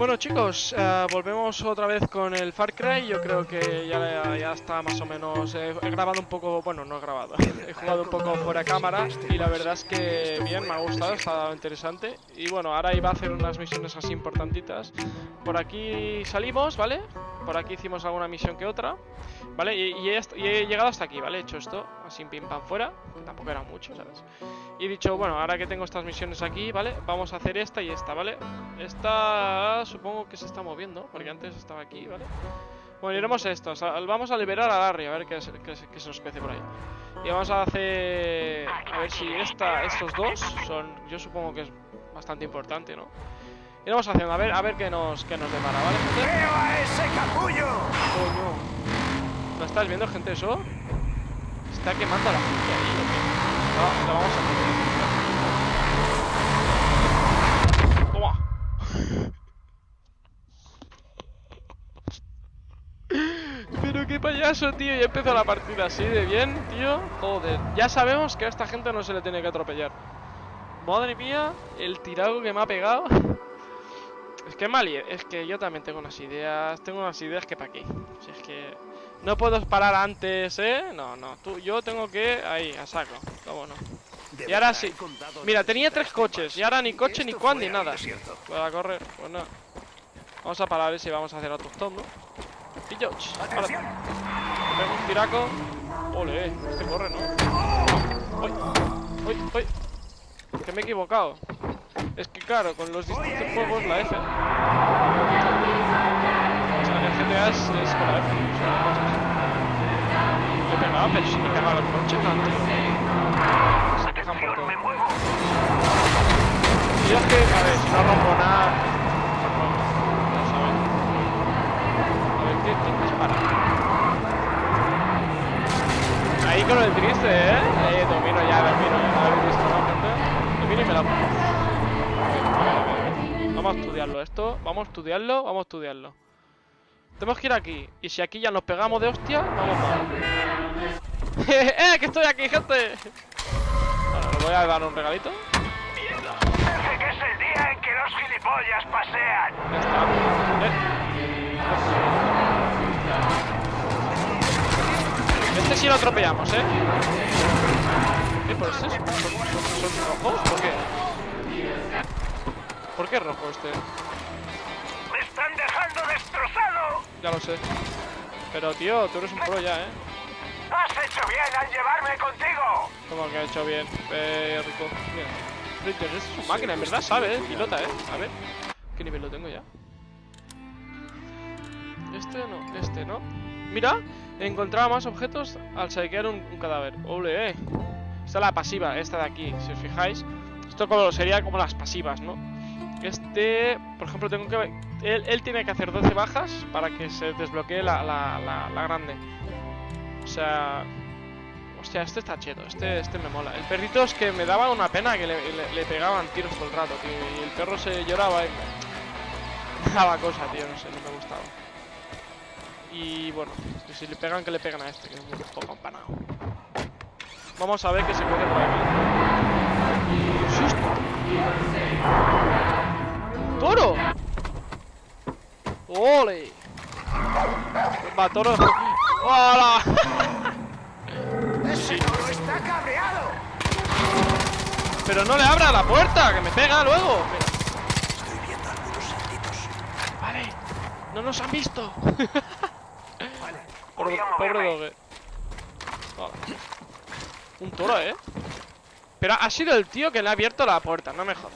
Bueno chicos, eh, volvemos otra vez con el Far Cry, yo creo que ya, ya está más o menos, he, he grabado un poco, bueno no he grabado, he jugado un poco fuera cámara y la verdad es que bien, me ha gustado, está interesante y bueno, ahora iba a hacer unas misiones así importantitas, por aquí salimos, ¿vale? Por aquí hicimos alguna misión que otra, ¿vale? Y he llegado hasta aquí, ¿vale? He hecho esto, así pim pam fuera, que tampoco era mucho, ¿sabes? Y he dicho, bueno, ahora que tengo estas misiones aquí, ¿vale? Vamos a hacer esta y esta, ¿vale? Esta supongo que se está moviendo, porque antes estaba aquí, ¿vale? Bueno, iremos a esto, o sea, vamos a liberar a Larry, a ver qué, se- qué se- qué se nos pece por ahí. Y vamos a hacer... A ver si esta, estos dos son... Yo supongo que es bastante importante, ¿no? Iremos haciendo, a ver, a ver qué nos, qué nos depara, ¿vale? ¡Veo a ese capullo! Coño. ¿Lo estás viendo, gente, eso? Está quemando a la gente ahí. No, lo vamos a Toma. Pero qué payaso, tío. Ya empezó la partida así de bien, tío. Joder. Ya sabemos que a esta gente no se le tiene que atropellar. Madre mía, el tirado que me ha pegado. Es que mal, es que yo también tengo unas ideas, tengo unas ideas que para qué. Si es que no puedo parar antes, ¿eh? No, no, tú, yo tengo que ahí, a saco, cómo no. Y ahora sí. Mira, tenía tres desgracias coches y ahora ni coche, ni fue ni nada. desierto. Para correr, pues no. Vamos a parar y vamos a hacer otro stop, ¿no? Y yo, ch, ahora, ¡Atención! te pego un tiraco. Ole, este corre, ¿no? ¡Uy! ¡Uy! ¡Uy! Que me he equivocado. Es que claro, con los distintos juegos la F. O sea, en el GTA es, es con la F. Le pegaba, pero si me pegaba el coche antes. Se quejan por todo. Me. Y es que, a ver, si no rompo nada. Ya saben. A ver, ¿qué, dispara? Ahí con el triste, ¿eh? Ahí domino ya, domino ya. A ver, disparado, gente. Domino y me la pongo. Vamos a estudiarlo esto. Vamos a estudiarlo, vamos a estudiarlo. Tenemos que ir aquí. Y si aquí ya nos pegamos de hostia, vamos mal. ¡Eh! ¡Que estoy aquí, gente! Bueno, le voy a dar un regalito. Parece que es el día en que los gilipollas pasean. Ya está. Eh. Este sí lo atropellamos, ¿eh? ¿Qué por este? ¿Son, son- rojos? ¿Por qué? ¿Por qué rojo este? Ya lo sé. Pero tío, tú eres un pro ya, ¿eh? ¡Has hecho bien al llevarme contigo! Como que ha hecho bien. Eh, rico. Mira. Sprinter, es su máquina, en verdad sabe, ¿eh? Pilota, ¿eh? A ver. ¿Qué nivel lo tengo ya? Este no, este no. Mira, encontraba más objetos al saquear un, un cadáver. ¡Ole! eh. Esta es la pasiva, esta de aquí, si os fijáis. Esto como, sería como las pasivas, ¿no? Este, por ejemplo, tengo que... Él, él tiene que hacer 12 bajas para que se desbloquee la, la, la, la grande. O sea... Hostia, este está cheto, este, este me mola. El perrito es que me daba una pena que le, pegaban tiros todo el rato, tío. Y el perro se lloraba y me daba cosa, tío, no sé, no me gustaba. Y bueno, si le pegan, que le pegan a este, que es un poco empanado. Vamos a ver qué se puede por aquí. ¡Ole! Va, toro. ¡Hola! ¡Ese toro está cabreado! Pero no le abra la puerta, que me pega luego. Estoy viendo algunos saltitos. Vale, no nos han visto. Vale. Pobre, pobre dogue. Vale. Un toro, ¿eh? Pero ha sido el tío que le ha abierto la puerta, no me jodas.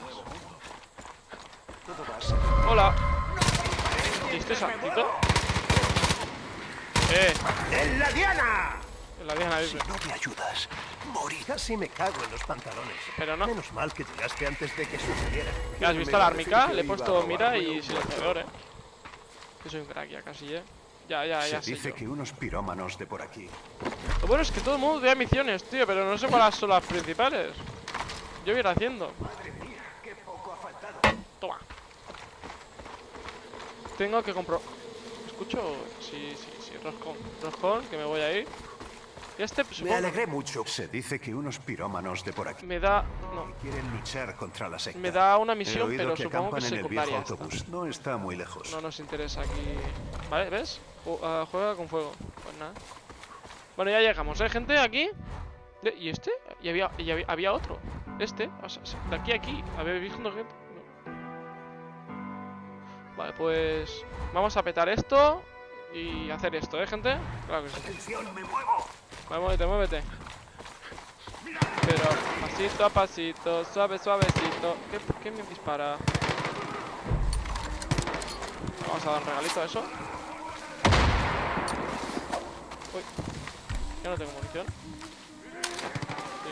Hola. ¿Este saltito? Eh, ¡En la diana! la Diana Si no me ayudas, moriré. Casi me cago en los pantalones. Pero no. Menos mal que llegaste antes de que sucediera. ¿Has visto la que Le he puesto mira y silenciador, eh. Que soy un crack ya casi, eh. Ya, ya, ya Se sé dice yo. que unos pirómanos de por aquí. Lo bueno es que todo el mundo vea misiones, tío, pero no sé cuáles son las principales. Yo voy a ir haciendo. Madre mía, qué poco ha faltado. Toma. Tengo que compro... ¿Escucho? Sí, sí, sí, roscón. Roscón, que me voy a ir. Y este, Me supongo, alegré mucho. Se dice que unos pirómanos de por aquí me da... No, quieren luchar contra la secta. me da una misión, pero que supongo que acampan en el viejo secundaria esta. autobús. No está muy lejos. No nos interesa aquí. ¿Vale? ¿Ves? Ah, juega con fuego. Pues nada. Bueno, ya llegamos, ¿eh, gente? Aquí. ¿Y este? Y había, y había, había otro. Este. O sea, se- de aquí a aquí. ¿Habéis visto gente? Vale, pues... Vamos a petar esto. Y hacer esto, ¿eh, gente? Claro que sí. Atención, me muevo. Vale, muévete, muévete. Pero pasito a pasito, suave, suavecito. ¿Qué, qué me dispara? Vamos a dar un regalito a eso. Uy. Ya no tengo munición. Sí.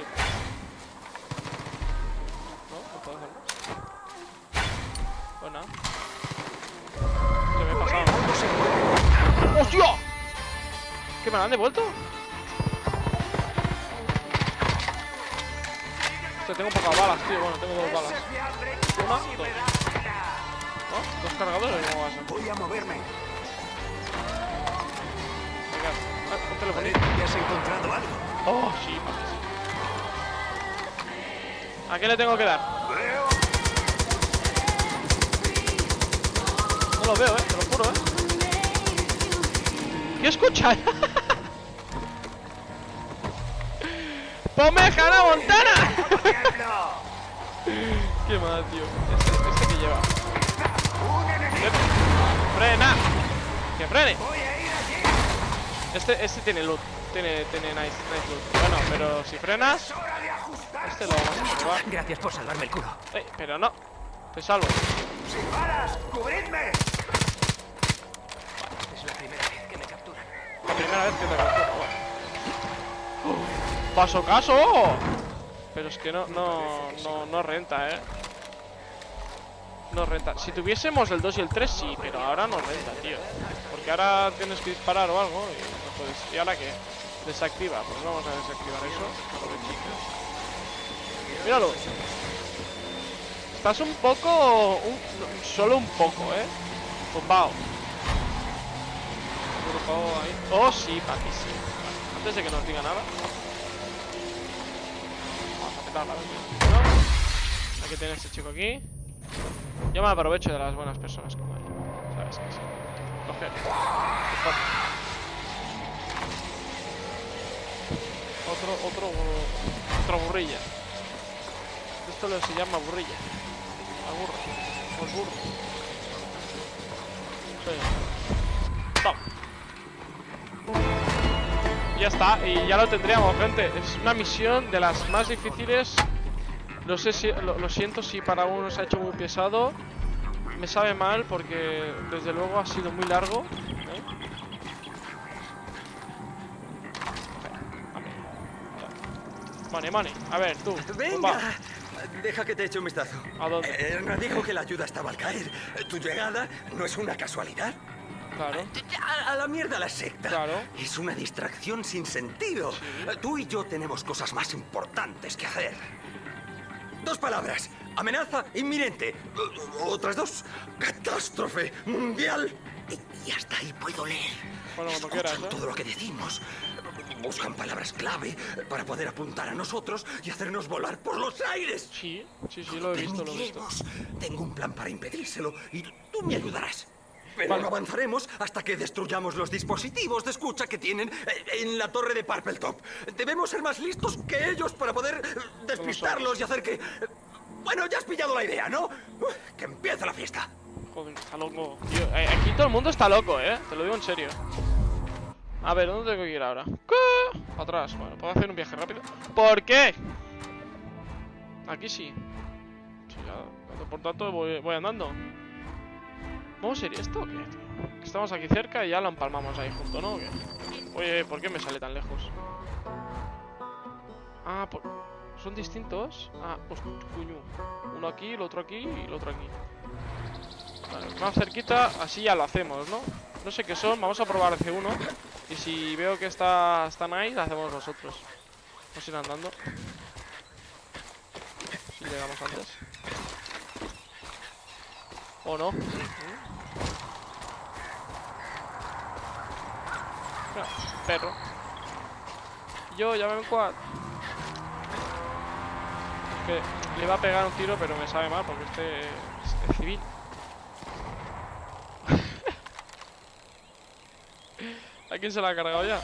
No, no puedo hacerlo. Pues nada. ¡Hostia! ¿Qué me la han devuelto? Hostia, tengo pocas balas, tío. Bueno, tengo dos balas. Una, dos. ¿No? ¿Dos cargadores? ¿Cómo va a ser? Voy a moverme. Venga, ah, un telefonito. ¿ya has encontrado algo? Oh, sí. ¿A qué le tengo que dar? No lo veo, eh, te lo juro, eh. ¿Qué escuchas? ¡Ponme Hannah Montana! Qué mal, tío. Este, este que lleva. ¡Frena! ¡Que frene! Este, este tiene loot. Tiene, tiene nice, nice loot. Bueno, pero si frenas, este lo vamos a probar. Gracias por salvarme el culo. Eh, pero no. Te salvo. ¡Sin balas! ¡Cubridme! Es la primera vez que me capturan. La primera vez que capturo. ¡Oh! ¡Paso caso! Pero es que no, no, no, no renta, ¿eh? No renta. Si tuviésemos el 2 y el 3, sí, pero ahora no renta, tío. Porque ahora tienes que disparar o algo y no puedes. ¿Y ahora qué? Desactiva. Pues vamos a desactivar eso. Míralo. Estás un poco... solo un poco, ¿eh? Tumbado. Oh, sí, papi, sí. Antes de que nos diga nada. Vamos a petarla, ¿no? Hay que tener este chico aquí. Yo me aprovecho de las buenas personas como él. ¿Sabes que sí? Coger. Otro, otro, otro burrilla. Esto lo se llama burrilla. A burro. O el burro. Sí. Vamos. Ya está, y ya lo tendríamos, gente. Es una misión de las más difíciles. No sé si, lo, lo siento si para uno se ha hecho muy pesado. Me sabe mal porque desde luego ha sido muy largo. ¿eh? Money, money. A ver, tú. ¡Venga! va. Deja que te eche un vistazo. ¿A dónde? Eh, dijo que la ayuda estaba al caer. Tu llegada no es una casualidad. Claro. A, a la mierda la secta. Claro. Es una distracción sin sentido. Tú y yo tenemos cosas más importantes que hacer. Dos palabras. Amenaza inminente. Otras dos. Catástrofe mundial. Y, y hasta ahí puedo leer. Bueno, Escuchan quieras, ¿eh? todo lo que decimos. Buscan palabras clave para poder apuntar a nosotros y hacernos volar por los aires. Sí, sí, sí, lo he visto, lo he visto. Tengo un plan para impedírselo y tú me ayudarás. Pero no avanzaremos hasta que destruyamos los dispositivos de escucha que tienen eh, en la torre de Purple Top. Debemos ser más listos que ellos para poder eh, despistarlos y hacer que... Bueno, ya has pillado la idea, ¿no? Que empiece la fiesta. Joder, está loco. Tío, eh, aquí todo el mundo está loco, eh. Te lo digo en serio. A ver, ¿dónde tengo que ir ahora? ¿Qué? Atrás. Bueno, puedo hacer un viaje rápido. ¿Por qué? Aquí sí. Sí, ya. Por tanto, voy, voy andando. ¿Vamos a ir esto qué, Estamos aquí cerca y ya lo empalmamos ahí junto, ¿no? Oye, ¿por qué me sale tan lejos? Ah, por... ¿son distintos? Ah, pues coño. Uno aquí, el otro aquí y el otro aquí. Vale, más cerquita, así ya lo hacemos, ¿no? No sé qué son, vamos a probar C1 Y si veo que está, está nice, hacemos nosotros Vamos a ir andando Si llegamos antes ¿O no? Mira, perro Yo, llámame un quad. Que le iba a pegar un tiro, pero me sabe mal porque este es, es civil. ¿A quién se la ha cargado ya?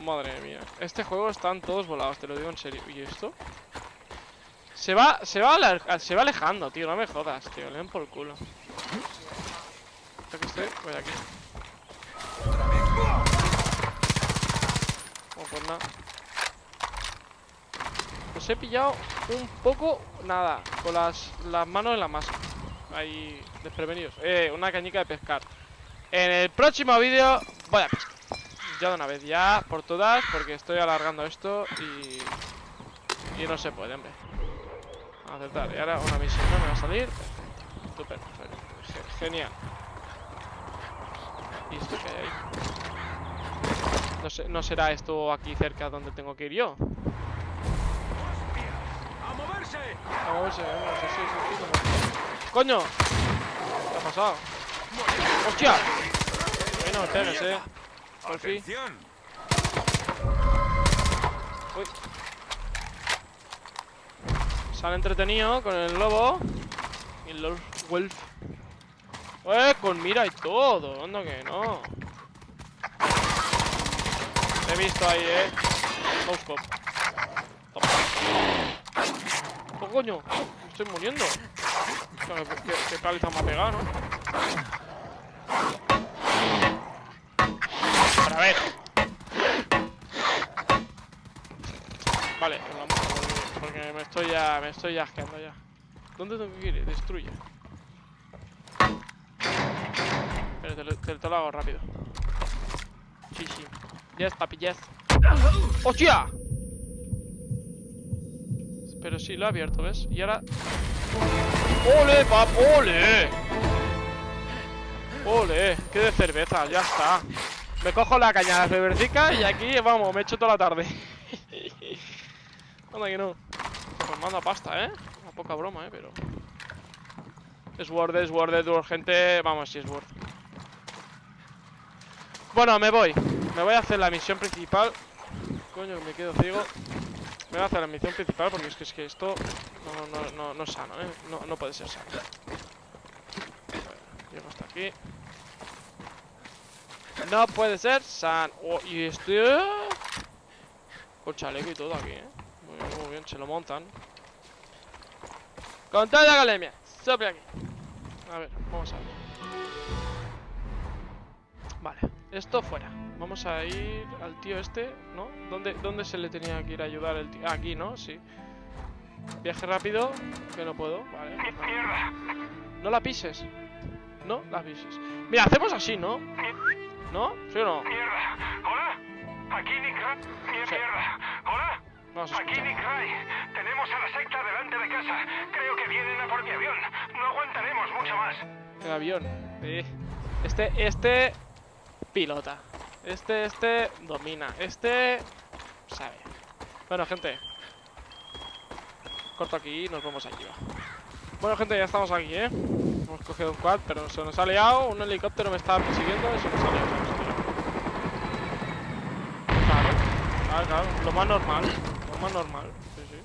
Madre mía. Este juego están todos volados, te lo digo en serio. ¿Y esto? Se va, se va, se va alejando, tío. No me jodas, tío. Le den por el culo. Aquí estoy, voy aquí. Pues nada. Los he pillado un poco, nada, con las, las manos en la masa. Ahí, desprevenidos. Eh, una cañica de pescar. En el próximo vídeo voy a pescar. Ya de una vez, ya por todas, porque estoy alargando esto y... Y no se puede, hombre. Aceptar. Y ahora una misión ¿no? me va a salir. Perfecto. Ge- Genial. ¿Y esto qué hay ahí? No, sé, ¿No será esto aquí cerca donde tengo que ir yo? ¡A moverse! A ver, no sé si es aquí ¡Coño! ¿Qué ha pasado? ¡Hostia! Ay, no me pegues, eh. Por fin. ¡Atención! Uy. Sale entretenido con el lobo. Y el Wolf. ¡Eh! Con mira y todo. Anda que no. Te he visto ahí, eh. No scope. ¡Oh, coño! Me estoy muriendo. ¿Qué, qué, qué me ha pegado, no? Pero ver. Vale, pues vamos a volver, porque me estoy ya, me estoy asqueando ya. ¿Dónde tengo que ir? Destruye. Pero te, lo- lo hago rápido. Sí, sí. Yes, papi, yes. ¡Hostia! Pero sí, lo he abierto, ¿ves? Y ahora... ¡Ole, pap! ¡Ole! ¡Ole! ¡Qué de cerveza! Ya está. Me cojo la caña de reversica y aquí, vamos, me echo toda la tarde. Anda que no. Manda pasta, ¿eh? A poca broma, ¿eh? Pero... Es worth, es worth, es worth, gente. Vamos, si es worth. Bueno, me voy. Me voy a hacer la misión principal. Coño, me quedo ciego. Me voy a hacer la misión principal porque es que, es que esto no, no, no, no es sano, ¿eh? No, no puede ser sano. Bueno, llego hasta aquí. No puede ser sano. Oh, y estoy... Con chaleco y todo aquí, ¿eh? Muy bien, muy bien, se lo montan. Con toda la academia. Sobre aquí. A ver, vamos a ver. Vale, esto fuera. Vamos a ir al tío este, ¿no? ¿Dónde, ¿Dónde se le tenía que ir a ayudar el tío? Ah, aquí, ¿no? Sí. Viaje rápido, que no puedo. Vale. No la pises. No la pises. Mira, hacemos así, ¿no? ¿No? ¿Sí o no? ¡Mierda! ¿Hola? Aquí. ¡Mierda! ¿Hola? Aquí. Nick Ray. Tenemos a la secta delante de casa. Creo que vienen a por mi avión. No aguantaremos mucho más. El avión. Sí. Este, este pilota. Este, este domina. Este sabe. Bueno, gente. Corto aquí y nos vamos allí. va. Bueno, gente, ya estamos aquí, ¿eh? Hemos cogido un quad, pero se nos ha liado. Un helicóptero me estaba persiguiendo y se nos ha liado. se nos ha liado. Claro, claro, claro. Lo más normal. Más normal. Sí, sí.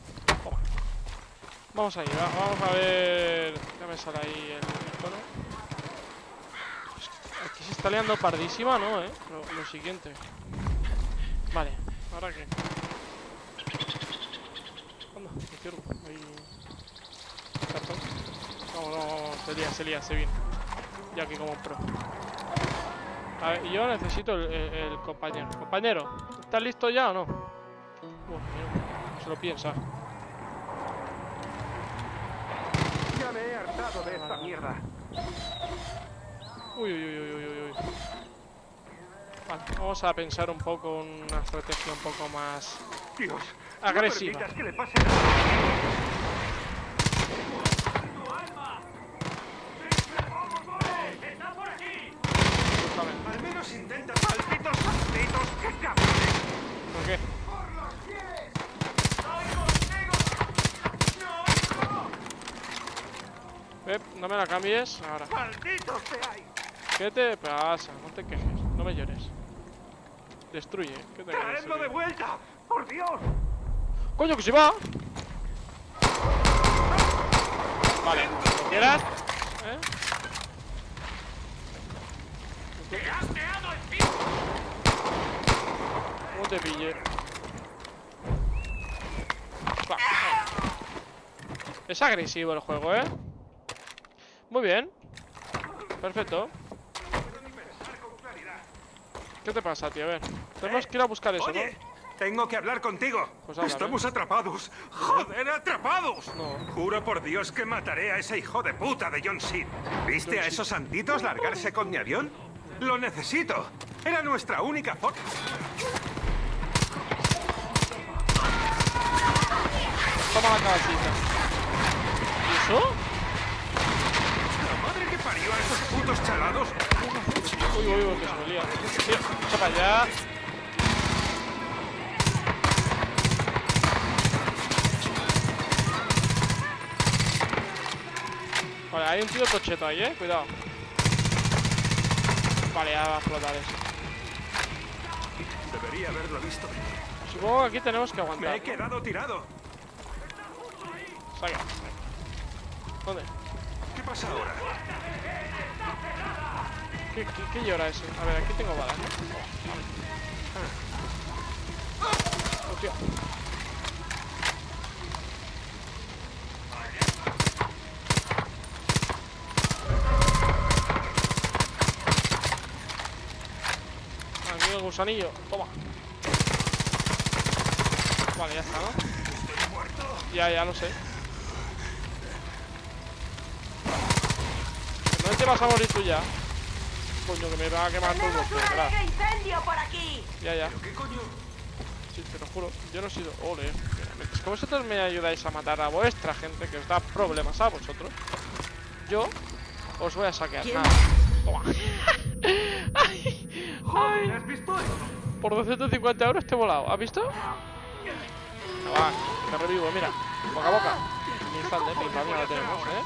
Vamos a ir, va- vamos a ver. Ya me sale ahí el icono. Aquí se está liando pardísima, ¿no? ¿Eh? Lo, siguiente. Vale, ¿ahora qué? Anda, me cierro. Ahí. Cartón. Vamos, vamos, vamos. Se lía, se lía, se viene. Ya aquí como pro. A ver, yo necesito el, compañero. Compañero, ¿estás listo ya o no? Bueno, se lo piensa. Ya me he hartado de esta mierda. Uy, uy, uy, uy, uy, uy, uy. Vale, vamos a pensar un poco una estrategia un poco más Dios. agresiva. No permitas que le pase nada. Justamente. Al menos intenta. ¡Malditos malditos! ¡Qué cabrones! ¿Por qué? Pep, no me la cambies ahora. ¡Malditos seáis! ¿Qué te pasa? No te quejes, no me llores. Destruye. ¿Qué te ¡Traedlo de vuelta! ¡Por Dios! ¡Coño, que se va! Vale, ¿lo quieras? ¿Eh? ¡Te has meado encima! ¿Cómo te pille? Va. Es agresivo el juego, ¿eh? Muy bien. Perfecto. ¿Qué te pasa, tío? A ver. Tenemos que ir a buscar eso, Oye, ¿no? tengo que hablar contigo. Pues Estamos atrapados. ¡Joder, atrapados! No. Juro por Dios que mataré a ese hijo de puta de John Seed. ¿Viste a esos santitos largarse con mi avión? Lo necesito. Era nuestra única forma. Toma la cabecita. ¿Y eso? La madre que parió a esos putos chalados. Uy, uy, uy, que se me lía. Tío, echa para allá. Vale, hay un tío tocheto ahí, eh. Cuidado. Vale, ya va a explotar eso. Debería haberlo visto. Supongo que aquí tenemos que Me aguantar. he quedado tirado. Saca. ¿Dónde? ¿Qué pasa ahora? ¿Qué, llora ese? A ver, aquí tengo balas, ¿no? Hostia. Aquí el gusanillo. Toma. Vale, ya está, ¿no? Ya, ya lo sé. No te vas a morir tú ya. Coño, que me va a quemar todo. ¡Tenemos un ¿verdad? alegre incendio por aquí! Ya, ya. ¿Qué coño? Sí, te lo juro. Yo no he sido. Ole. mira, Es que vosotros me ayudáis a matar a vuestra gente que os da problemas a vosotros. Yo os voy a saquear. ¿Quién? Nada. Toma. ay, ay. ¿Has visto eso? Por 250 euros te he volado. ¿Has visto? Venga, va, te revivo, mira. Boca a boca. Mi instante, pam, ya lo tenemos, ¿eh?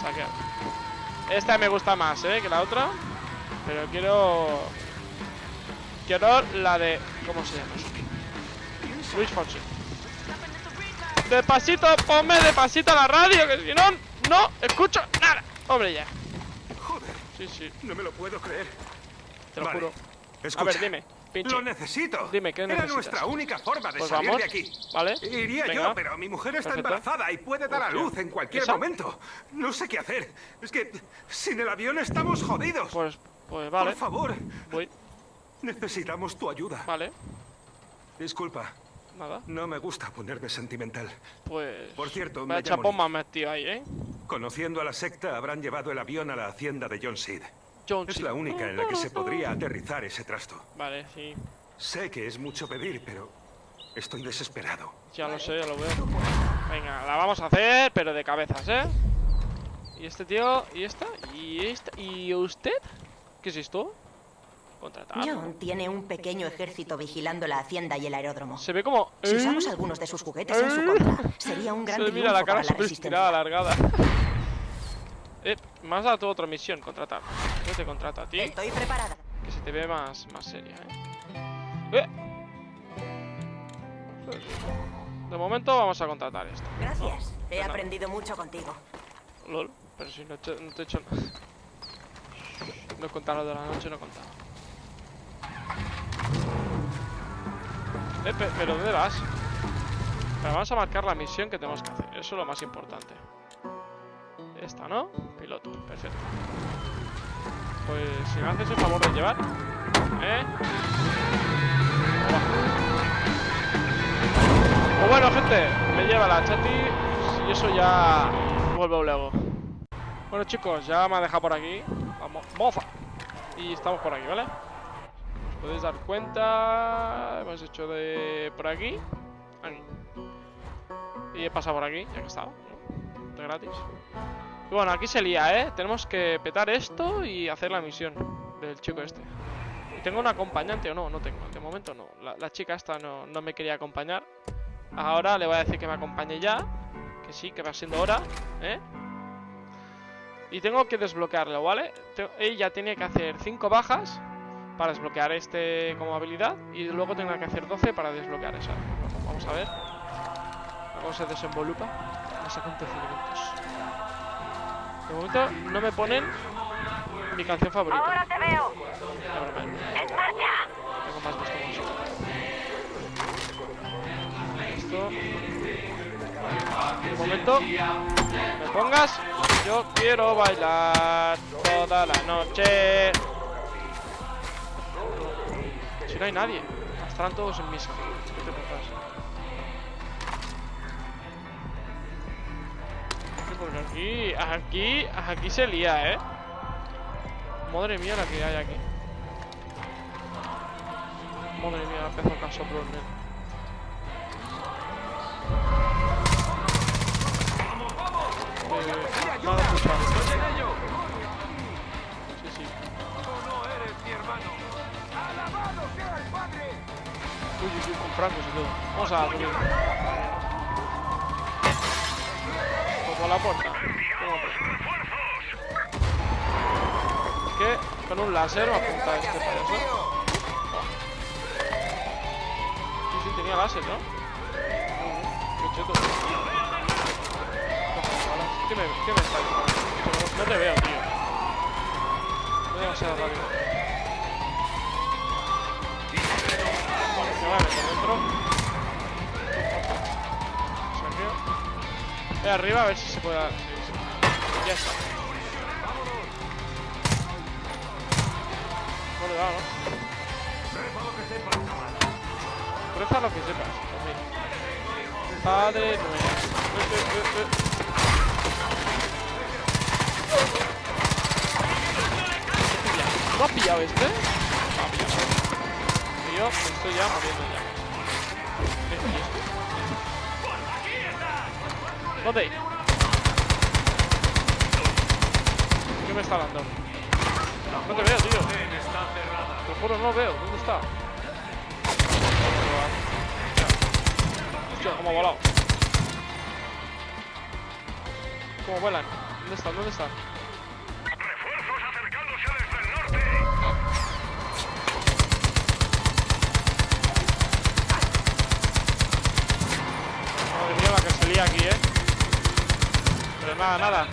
Saquear. Esta me gusta más, ¿eh? Que la otra. Pero quiero... Quiero la de... ¿Cómo se llama? Luis Fonsi. Despacito, ponme despacito la radio, que si no, no escucho nada. Hombre, ya. Joder, Sí, sí, no me lo puedo creer. te lo Vale, juro. Escucha, A ver, dime, pinche. Lo necesito. Dime, ¿qué Era necesitas? nuestra única forma de Pues salir vamos, de aquí. ¿vale? Iría Venga. yo, pero mi mujer está Perfecto. embarazada y puede dar a luz en cualquier ¿Esa? momento. No sé qué hacer. Es que sin el avión estamos jodidos. Pues, pues vale. Por favor, Voy. necesitamos tu ayuda. Vale. Disculpa, Nada. no me gusta ponerme sentimental. Pues. Por cierto, me chapón me ahí, ¿eh? Conociendo a la secta, habrán llevado el avión a la hacienda de John Seed. John Es la única en la que se podría aterrizar ese trasto. Vale, sí. Sé que es mucho pedir, pero estoy desesperado. Ya lo sé, ya lo veo. Venga, la vamos a hacer, pero de cabezas, ¿eh? Y este tío, y esta, y esta, y usted. ¿Qué es esto? Contratar. John tiene un pequeño ejército vigilando la hacienda y el aeródromo. Se ve como. Si ¿eh? usamos algunos de sus juguetes en su contra, sería un gran Se mira la cara para la alargada. eh, has dado tu otra misión, contratar. Yo te contrato a ti. Estoy preparada. Que se te ve más, más seria, ¿eh? ¿eh? De momento vamos a contratar esto. Gracias. He aprendido mucho contigo. LOL, pero si no, he hecho- no te he hecho nada. No he contado lo de la noche, no he contado. Eh, pe- pero ¿dónde vas? Pero vamos a marcar la misión que tenemos que hacer. Eso es lo más importante. Esta, ¿no? Piloto, perfecto. Pues si me haces el favor de llevar. ¿Eh? Pues bueno, gente, me lleva la chati y eso ya vuelvo luego. Bueno, chicos, ya me ha dejado por aquí. Vamos, moza. Y estamos por aquí, ¿vale? Podéis dar cuenta. Hemos hecho de por aquí. Aquí. Y he pasado por aquí, ya que estaba. De gratis. Y bueno, aquí se lía, ¿eh? Tenemos que petar esto y hacer la misión del chico este. ¿Y tengo un acompañante o no? No tengo, de momento no. La, chica esta no, no me quería acompañar. Ahora le voy a decir que me acompañe ya. Que sí, que va siendo hora, ¿eh? Y tengo que desbloquearlo, ¿vale? Ella tiene que hacer 5 bajas para desbloquear este como habilidad y luego tengo que hacer 12 para desbloquear esa. Vamos a ver cómo se desenvolupa los acontecimientos. De momento no me ponen mi canción favorita. Ahora te veo. ¡En marcha! Tengo más gusto. Esto. Un momento. Me pongas. Yo quiero bailar toda la noche. Si no hay nadie. Estarán todos en misa. Porque aquí, aquí, aquí se lía, ¿eh? Madre mía la que hay aquí. Madre mía, empezó el casoplón, nen. Eh, culpa. Sí, sí. Uy, uy, uy, con francos y todo. Vamos a subir. Como la puerta. Pues. Que con un láser me apunta este payaso. Sí, sí, tenía láser, ¿no? Qué cheto. ¿Qué me, qué me está diciendo? No te veo, tío. No demasiado rápido. Me voy a meter dentro. Arriba a ver si sí, sí. Ya está. No le dado, ¿no? Reza lo que sepas. Mira. Padre nuestro. Eh, eh, eh, eh. ¿No ha pillado este? No ha pillado. Y yo me estoy ya muriendo ya. ¿Qué es esto? ¿Dónde? ¿Qué me está dando? No te veo, tío. Te juro, no lo veo. ¿Dónde está? Hostia, cómo ha volado. ¿Cómo vuelan? ¿Dónde están? ¿Dónde están? ¡Refuerzos acercándose desde el norte! Madre mía, la que salía aquí, ¿eh? Pero nada, nada.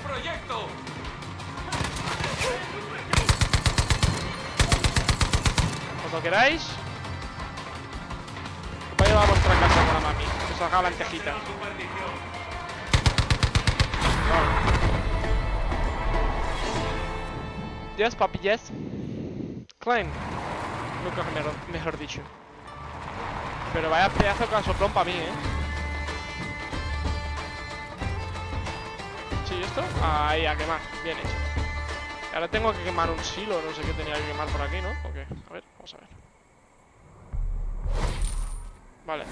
Cuando queráis. Voy a llevar a vuestra casa con la mami. Que os haga lentejita. Yes, papi, yes. Nunca mejor, mejor dicho. Pero vaya pedazo de casoplón para mí, ¿eh? Sí, ¿esto? Ahí, a quemar. Bien hecho. Ahora tengo que quemar un silo, no sé qué tenía que quemar por aquí, ¿no? ¿O qué? A ver, vamos a ver. Vale.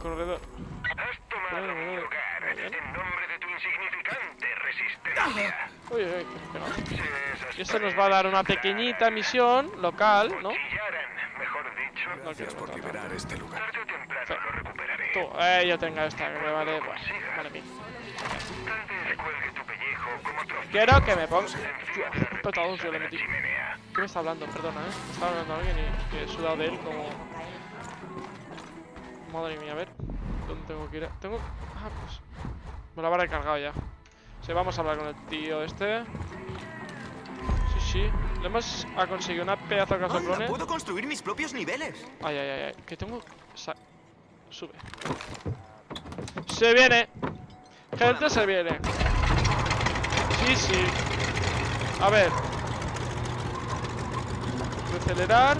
Corredor. Has tomado Bueno, mi lugar bien. en nombre de tu insignificante resistencia. Uy, uy. Se Y esto nos va a dar una pequeñita misión local, ¿no? Mejor dicho. No quiero por liberar este lugar. Tarde o temprano Sí. lo recuperaré. Tú, eh, yo tenga esta, que me vale, bueno, vale mí. Tal vez cuelgue tu Quiero que me ponga... encima Tío, de la un petado yo le metí. ¿Qué me está hablando? Perdona, ¿eh? Me está hablando alguien y que he sudado de él como... Madre mía, a ver. ¿Dónde tengo que ir? Tengo... Ah, pues... Me lo habrá recargado ya. Sí, vamos a hablar con el tío este. Sí, sí. Le hemos ha conseguido una pedazo de Anda, casoplone. puedo construir mis propios niveles. Ay, ay, ay, ay. Que tengo... Sa- Sube. Se viene. Gente, se viene. Sí, sí. A ver. Acelerar.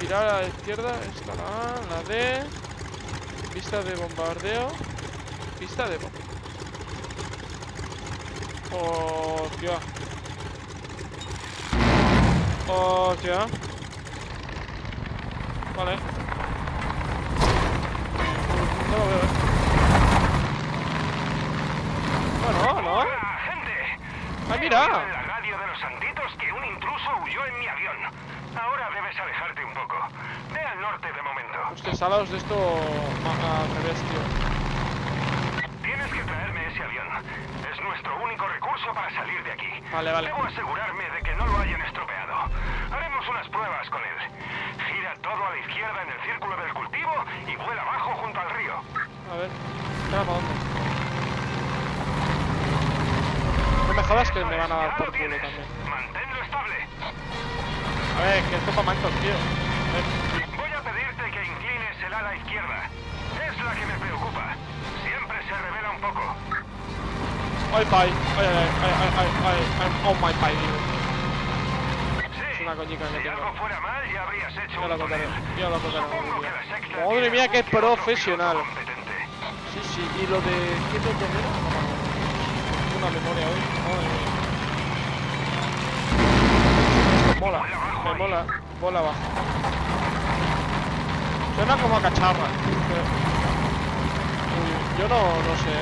Girar a la izquierda. Esta la A, la D. Pista de bombardeo. Pista de bombardeo. Hostia. Hostia. Vale. No lo veo, eh. Bueno, ¿no? ¡Hola, gente! ¡Ah, He mira! la radio de los santitos que un intruso huyó en mi avión. Ahora debes alejarte un poco. Ve al norte de momento. Hostia, salados de esto tío. Tienes que traerme ese avión. Es nuestro único recurso para salir de aquí. Vale, vale. Debo asegurarme de que no lo hayan estropeado. Haremos unas pruebas con él. Gira todo a la izquierda en el círculo del cultivo y vuela abajo junto al río. A ver. ¿para dónde? No me jodas que me van a dar por lo culo también. Manténlo estable. A ver, que esto para mancos, tío. Voy a pedirte que inclines el ala izquierda. Es la que me preocupa. Siempre se revela un poco. Ay, pay. Ay, ay, ay, ay, ay, ay, I'm on my tío. Sí. Es una coñica que si tengo. algo fuera mal, ya habrías hecho Ya lo contaré. Ya lo contaré. Madre mía, qué que profesional. Sí, sí. Y lo de. ¿Quién de enero? No me acuerdo. Tengo una memoria hoy. Mía. Esto mola. Me mola. Bola abajo. Suena como a cacharra. Uy, Yo no, no sé.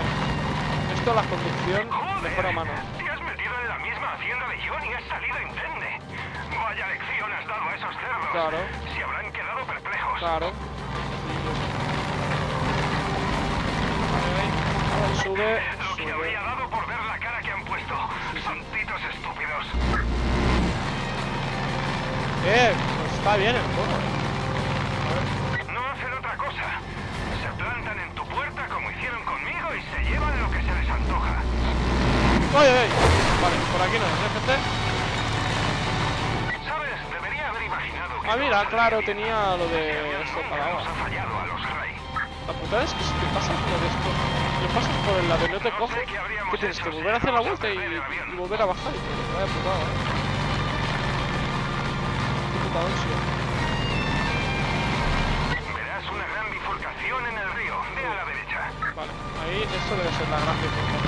Esto la conducción mejor a mano. Te has metido en la misma hacienda de John y has salido indemne. Vaya lección has dado a esos cerdos. Claro. Se habrán quedado perplejos. Claro. Sube, Lo que habría dado por ver han puesto. Santitos estúpidos. Eh, pues está bien el juego. No hacen otra cosa. Se plantan en tu puerta como hicieron conmigo y se llevan lo que se les antoja. ¡Ay, ay! Vale, por aquí no es, ¿eh, gente? ¿Sabes? Debería haber imaginado que Ah, mira, claro, la tenía lo de esto nunca parado. nos ha fallado a los Ray. La putada es que si te pasas lo de esto, lo pasas por el lado y no te coge, que tienes que volver a hacer la vuelta y, y volver a bajar. Y. Vaya putada, eh. Qué puta ansia. Verás una gran bifurcación en el río. Ve a la derecha. Vale, ahí esto debe ser la gran bifurcación.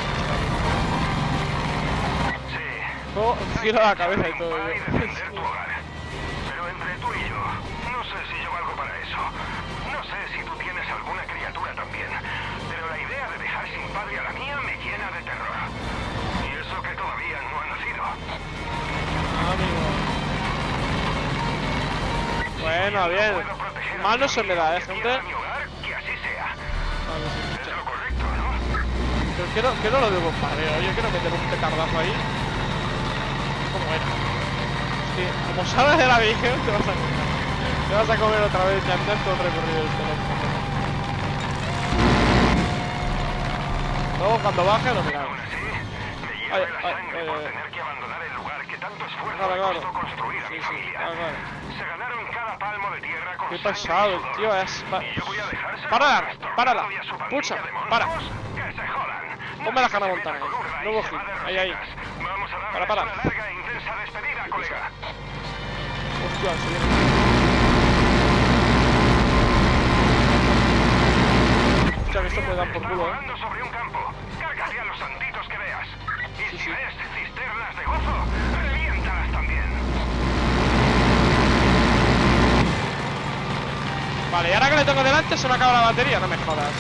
Sí. La cabeza y todo. Pero entre tú y yo, no sé si yo valgo para eso. Bueno, bien. Se me da, ¿eh, y gente? Vale, sí. Pero quiero, quiero lo de bombardeo, yo quiero meter un petardazo ahí. ¿Cómo era? Sí, como salgas de la visión te vas a comer. Te vas a comer otra vez ya antes todo el recorrido del teléfono. Luego cuando baje lo miramos. Ay, ay, ay, tanto esfuerzo Claro, me claro. costó construir a Sí, mi sí, familia. claro, claro. Se ganaron cada palmo de tierra con Qué sudor. tío, es- va- Y yo voy a Párala, párala. Pucha, para. Que se jodan. Ponme la meta con ahí. hit. Ahí, ahí. rositas. Vamos a darles Para, para. una larga e intensa despedida, colega. Hostia, se viene. Escucha que esto puede dar por culo, eh. sobre un campo. Vale, y ahora que le tengo delante se me acaba la batería, no me jodas.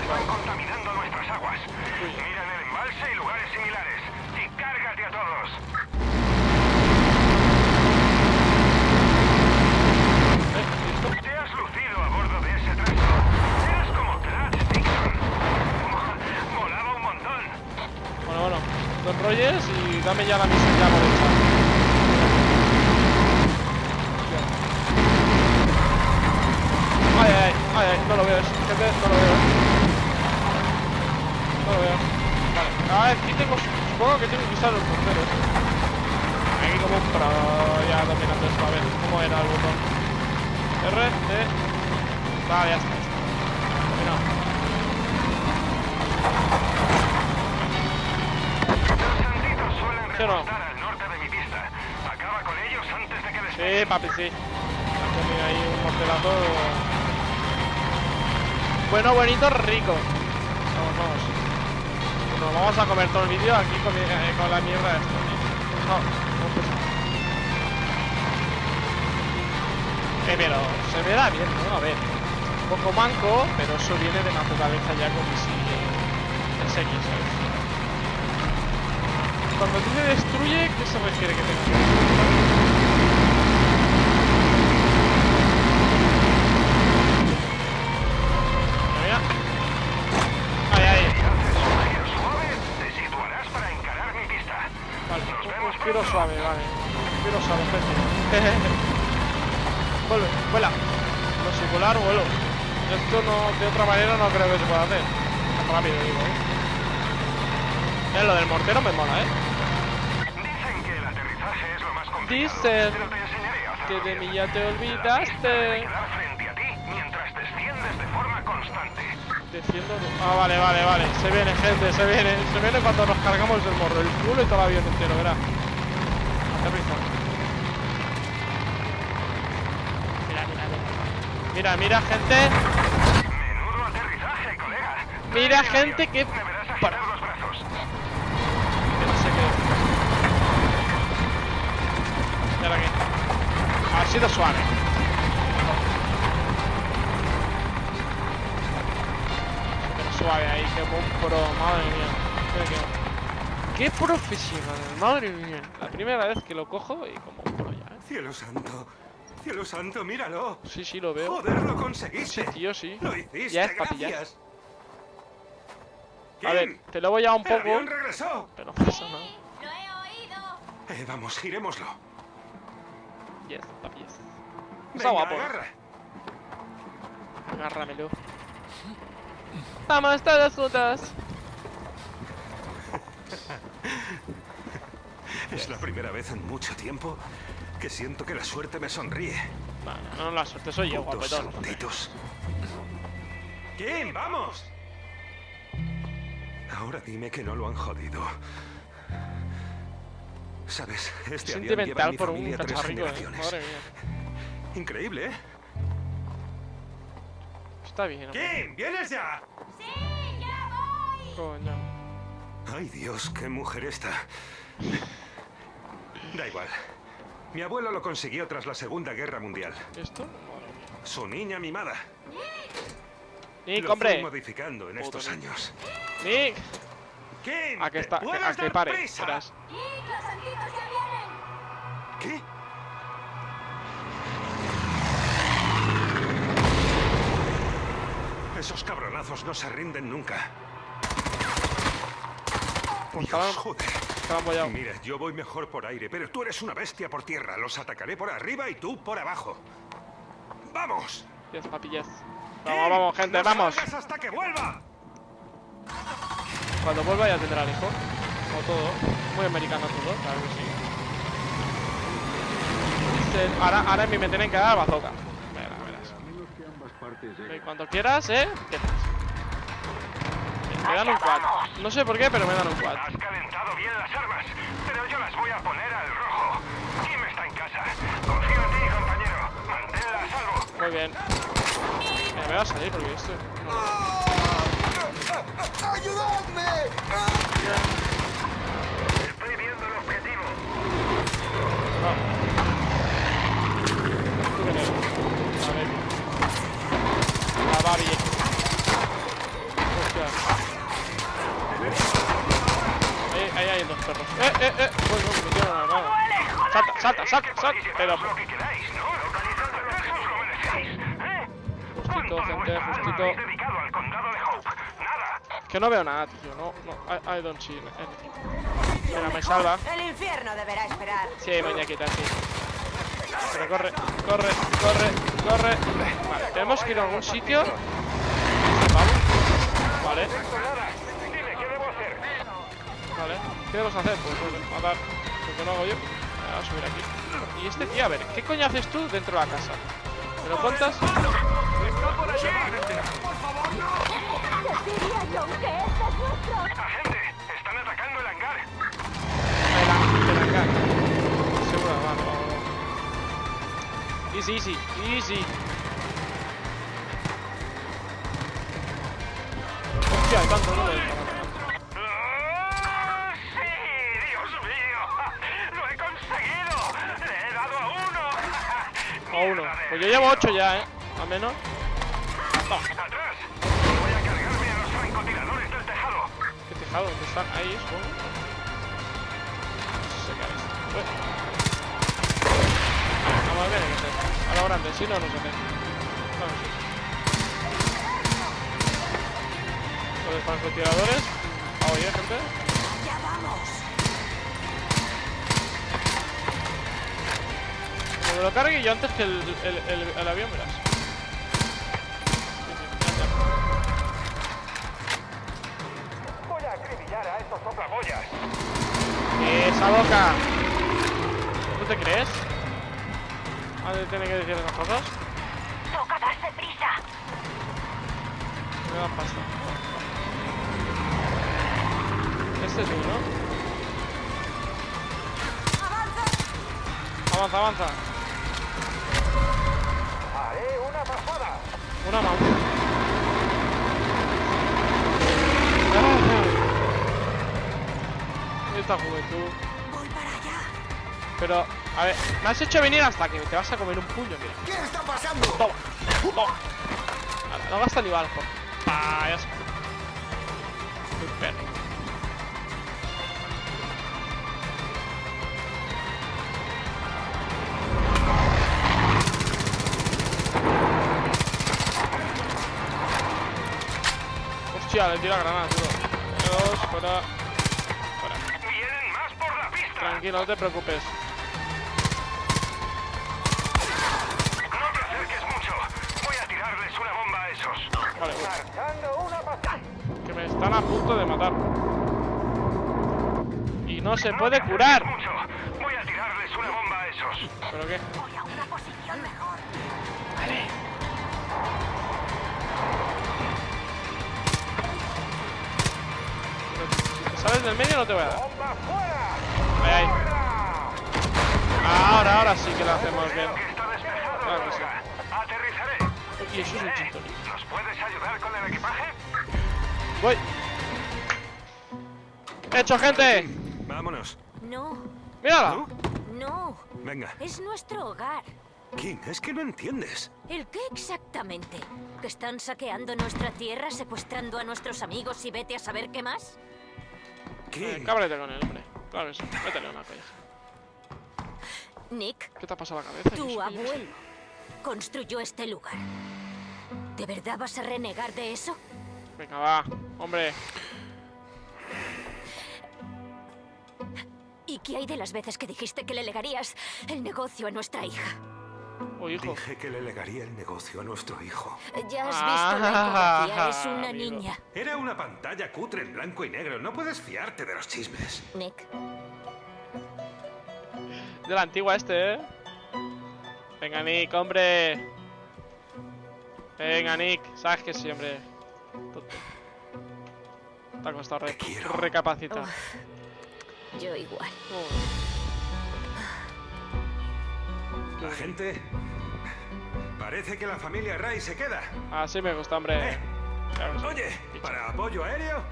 Están contaminando nuestras aguas. Mira en el embalse y lugares similares. Y cárgate a todos. ¿listo? Te has lucido a bordo de ese tracto. Eres como Trash Dixon. Mo- Molaba un montón. Bueno, bueno, y dame ya la misión ya por Ay, ay, ay, ay, no lo veo, gente, no lo veo. No lo veo. Vale, ah, aquí tengo, supongo que tengo que usar los porteros. Aquí como un pro ya dominando esto, a ver, ¿cómo era el botón? R, E, vale, ya está, ya está. Dominado. Los santitos suelen ¿Sí o no? al norte de mi pista. Acaba con ellos antes de que Sí, papi, sí. Tenía ahí un mortelazo. Bueno, bonito, rico. Vamos, vamos. Vamos a comer todo el vídeo aquí con, eh, la mierda esta. tío. No, no pues. Eh, pero se me da bien, ¿no? A ver. Un poco manco, pero eso viene de naturaleza ya con mis SX. Cuando dice destruye, ¿qué se refiere que tenga suave. Vale, Quiero suave, gente. Vuelve, vuela. No sé, volar, vuelo. Esto no, de otra manera no creo que se pueda hacer. Rápido, digo, ¿eh? Eh, lo del mortero me mola, ¿eh? Dicen que el aterrizaje es lo más complicado. Dicen que de mí ya te olvidaste. quedar frente a ti mientras desciendes de forma constante. Defiendo. Ah, vale, vale, vale. Se viene, gente, se viene. Se viene cuando nos cargamos el morro. El culo y todo el avión entero, verá. Aterriza. Mira, mira, mira. Mira, mira, gente. Menudo aterrizaje, colega. Mira, gente, que. Para. los brazos. Que no sé qué. ¿Y ahora qué? Ha sido suave. Pero suave ahí, que pro, madre mía. Mira que- Qué profesional, madre mía. La primera vez que lo cojo y como un pro ya. ¿eh? Cielo santo. Cielo santo, míralo. Sí, sí, lo veo. Joder, lo Sí, conseguiste. tío, sí. Lo hiciste, Ya es papilla. gracias. A ver, te lo voy a un poco, regresó. pero no pasa nada. ¡Lo he oído! Eh, vamos, girémoslo. Yes, papi, yes. Está guapo. agarra. Agárramelo. Vamos todas juntas. Es la primera vez en mucho tiempo que siento que la suerte me sonríe. No, no, la suerte soy yo, guapetón. Kim, vamos. Ahora dime que no lo han jodido. Sabes, este avión lleva en Sentimental mi por un familia tres eh. generaciones. Madre mía. Increíble, ¿eh? Está bien. Kim, ¿vienes ya? ¡Sí, ya voy! Coño. Ay, Dios, qué mujer esta. Da igual. Mi abuelo lo consiguió tras la Segunda Guerra Mundial. ¿Esto? Su niña mimada. Nick, lo hombre. modificando en estos años. Nick. A que ¿te está, a que pare. ¡Nick, los santitos ya vienen! ¿Qué? Esos cabronazos no se rinden nunca. Dios, joder. Estaban bollados. Mira, yo voy mejor por aire, pero tú eres una bestia por tierra. Los atacaré por arriba y tú por abajo. ¡Vamos! Yes, papi, yes. Vamos, vamos, gente, no vamos. hasta que vuelva! Cuando vuelva ya tendrá el hijo. Como todo. Muy americano todo, claro que sí. Ahora, ahora me tienen que dar bazooka. Verás, verás. Y cuando quieras, ¿eh? Empiezas. Me dan un quad. No sé por qué, pero me dan un quad. Has calentado bien las armas, pero yo las voy a poner al rojo. Kim está en casa. Confío en ti, compañero. Manténla a salvo. Muy bien. Mira, me va a salir porque esto... no- Estoy viendo el objetivo. No. ¿Tú quién eres? A ver. La Barbie. Hostia. Ahí, ahí hay dos perros. ¡Eh, eh, eh! Bueno, me metieron a la mano. Salta, salta, salta. Pero... Que ¿no? Justito, ¿Cuánto de gente, justito. Que no veo nada, tío. No, no. I, I don't see anything. Mira, me salva. El infierno deberá esperar. Sí, muñequita, sí. Pero corre, corre, corre, corre. Vale, tenemos que ir a algún sitio. Vamos. Vale, Dime, ¿qué debo hacer? vale. ¿Qué debemos hacer? Pues bueno, matar. Porque lo hago yo. A subir aquí. Y este tío, a ver, ¿qué coño haces tú dentro de la casa? ¿Me lo cuentas? Diría yo que este es nuestro... Agente, están atacando el hangar. El han- el hangar. Seguro. Easy, easy, easy. Hostia, hay tanto número. Pues yo llevo ocho ya, ¿eh? Al menos. ¡Atrás! Voy a cargarme a los francotiradores del tejado. ¿Qué tejado? ¿Dónde están? Ahí, supongo. Es. Ué. Vamos a ver. A lo grande, si no, no se hace. Vamos, sí. Los francotiradores. Ah, oye, gente. Me lo cargue yo antes que el, el, el- el avión, verás. Sí, sí, ya, Voy a acribillar a estos soplaboyas. ya. ¡Esa boca! ¿Tú te crees? ¿A dónde tiene que decir esas cosas? Toca darse prisa. Me dan pasta. Este es uno. Avanza, avanza. Una más. Esta juventud. Voy para allá. Pero, a ver, me has hecho venir hasta que te vas a comer un puño, mira. ¿Qué está pasando? Toma, toma. Vale, no gasta ni balas, por. Ah, ya Hostia, le tira granada, tío. Fuera. Fuera. Vienen más por la pista. Tranquilo, no te preocupes. No te acerques mucho. Voy a tirarles una bomba a esos. Vale, voy. Que me están a punto de matar. Y no se No puede curar. mucho. Voy a tirarles una bomba a esos. ¿Pero qué? Del medio no te voy a dar. Ahí, ahí. Ahora, ahora sí que lo hacemos bien. Claro que sí. Y eso es un chintoni. ¿Nos puedes ayudar con el equipaje? Voy. ¡Hecho, gente! Vámonos. No, ¡Mírala! ¿No? no. Venga. Es nuestro hogar. King, es que no entiendes. ¿El qué exactamente? ¿Que están saqueando nuestra tierra, secuestrando a nuestros amigos y vete a saber qué más? Eh, cábrate con él, hombre. Claro sí. Métele una colla. Nick, ¿Qué te ha pasado a la cabeza? Tu abuelo construyó este lugar. ¿De verdad vas a renegar de eso? Venga, va. Hombre. ¿Y qué hay de las veces que dijiste que le legarías el negocio a nuestra hija? Oh, hijo. Dije que le legaría el negocio a nuestro hijo. Ya has visto la ecografía, es una amigo. niña. Era una pantalla cutre en blanco y negro. No puedes fiarte de los chismes. Nick, De la antigua este, ¿eh? Venga, Nick, hombre. Venga, Nick. Sabes que sí, hombre. Tonto. Te ha costado re- recapacitar. yo igual. La gente... Parece que la familia Ray se queda. Así me gusta, hombre. Eh, Claro que sí. Oye, para apoyo aéreo,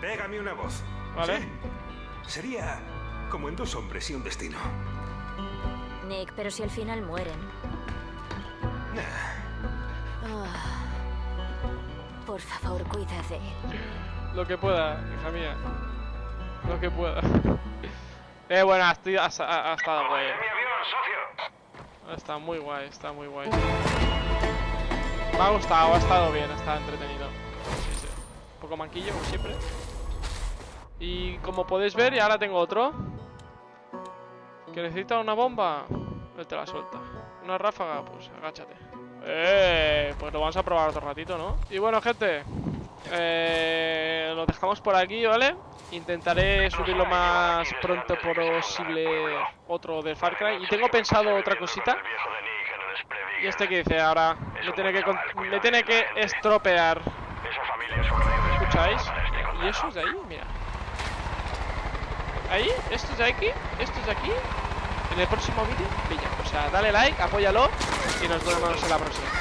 pégame una voz. Vale. ¿Sí? Sería como en dos hombres y un destino. Nick, pero si al final mueren. Nah, Ah. Por favor, cuida de él. Lo que pueda, hija mía. Lo que pueda. Eh, bueno, ha, esti- ha, ha- ha estado guay. ¡De mi avión, socio! Está muy guay, está muy guay. Me ha gustado, ha estado bien, ha estado entretenido. Un poco manquillo, como siempre. Y como podéis ver, ya ahora tengo otro. Que necesita una bomba. Él te la suelta. Una ráfaga, pues agáchate. Eh, pues lo vamos a probar otro ratito, ¿no? Y bueno, gente. Eh, lo dejamos por aquí, ¿vale? Intentaré subir lo más pronto posible otro de Far Cry. Y tengo pensado otra cosita. Y este que dice ahora, me tiene que, me tiene que estropear. ¿Escucháis? ¿Y eso es de ahí? Mira. Ahí, esto es de aquí, esto es de aquí. En el próximo vídeo, brilla. O sea, dale like, apóyalo y nos vemos en la próxima.